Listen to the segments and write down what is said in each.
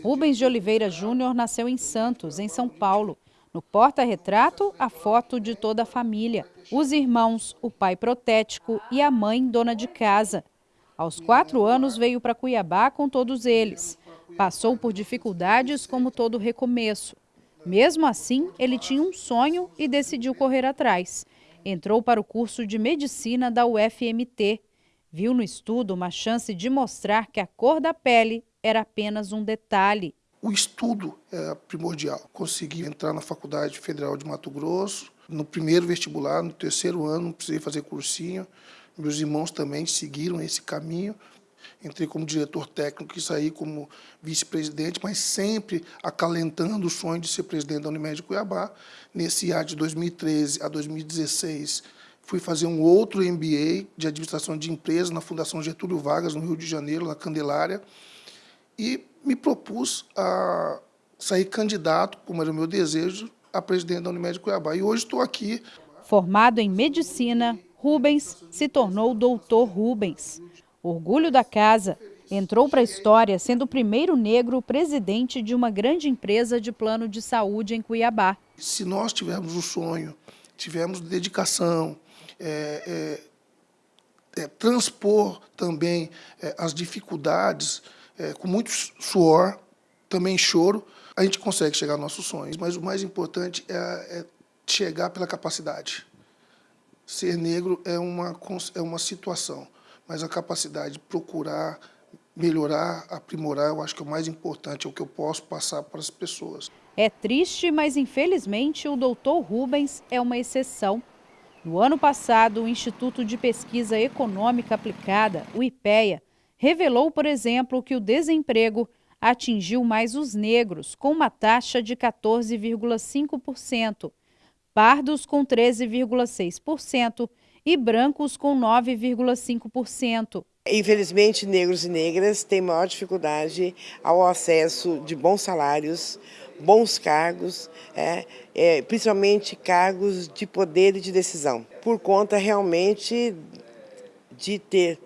Rubens de Oliveira Júnior nasceu em Santos, em São Paulo. No porta-retrato, a foto de toda a família. Os irmãos, o pai protético e a mãe dona de casa. Aos quatro anos veio para Cuiabá com todos eles. Passou por dificuldades como todo recomeço. Mesmo assim, ele tinha um sonho e decidiu correr atrás. Entrou para o curso de medicina da UFMT. Viu no estudo uma chance de mostrar que a cor da pele era apenas um detalhe. O estudo é primordial. Consegui entrar na Faculdade Federal de Mato Grosso, no primeiro vestibular, no terceiro ano, não precisei fazer cursinho. Meus irmãos também seguiram esse caminho. Entrei como diretor técnico e saí como vice-presidente, mas sempre acalentando o sonho de ser presidente da Unimed Cuiabá. Nesse ano de 2013 a 2016, fui fazer um outro MBA de administração de empresas na Fundação Getúlio Vargas, no Rio de Janeiro, na Candelária, e me propus a sair candidato, como era o meu desejo, a presidente da Unimed Cuiabá. E hoje estou aqui. Formado em medicina, Rubens se tornou doutor Rubens. Orgulho da casa, entrou para a história sendo o primeiro negro presidente de uma grande empresa de plano de saúde em Cuiabá. Se nós tivermos o sonho, tivermos dedicação, é, é, é, transpor também é, as dificuldades, é, com muito suor, também choro, a gente consegue chegar aos nossos sonhos. Mas o mais importante é, é chegar pela capacidade. Ser negro é uma, é uma situação, mas a capacidade de procurar melhorar, aprimorar, eu acho que é o mais importante, é o que eu posso passar para as pessoas. É triste, mas infelizmente o doutor Rubens é uma exceção. No ano passado, o Instituto de Pesquisa Econômica Aplicada, o IPEA, revelou, por exemplo, que o desemprego atingiu mais os negros, com uma taxa de 14,5%, pardos com 13,6% e brancos com 9,5%. Infelizmente, negros e negras têm maior dificuldade ao acesso de bons salários, bons cargos, é, é, principalmente cargos de poder e de decisão, por conta realmente de ter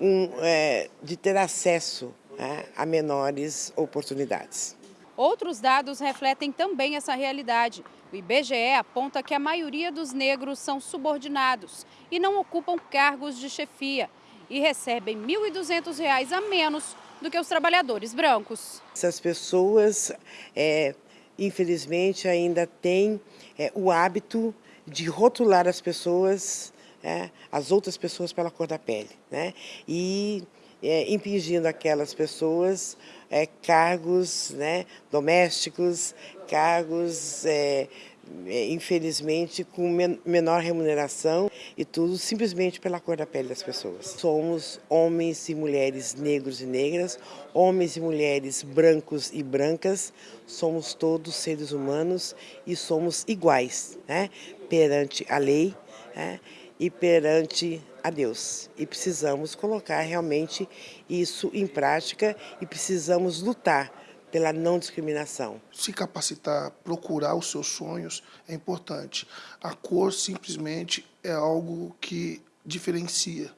um, é, de ter acesso né, a menores oportunidades. Outros dados refletem também essa realidade. O IBGE aponta que a maioria dos negros são subordinados e não ocupam cargos de chefia e recebem R$ 1.200 a menos do que os trabalhadores brancos. Essas pessoas, é, infelizmente, ainda têm é, o hábito de rotular as pessoas é, as outras pessoas pela cor da pele, né? E é, impingindo aquelas pessoas é, cargos né, domésticos, cargos, é infelizmente, com men menor remuneração e tudo simplesmente pela cor da pele das pessoas. Somos homens e mulheres negros e negras, homens e mulheres brancos e brancas, somos todos seres humanos e somos iguais né, perante a lei, né, e perante a Deus. E precisamos colocar realmente isso em prática e precisamos lutar pela não discriminação. Se capacitar, procurar os seus sonhos é importante. A cor simplesmente é algo que diferencia.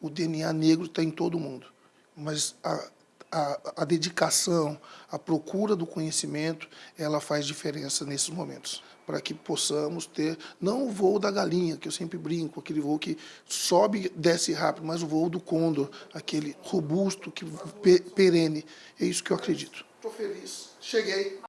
O DNA negro está em todo mundo, mas a, a, a dedicação, a procura do conhecimento, ela faz diferença nesses momentos para que possamos ter, não o voo da galinha, que eu sempre brinco, aquele voo que sobe, desce rápido, mas o voo do condor, aquele robusto, que perene. É isso que eu acredito. Estou feliz. Cheguei.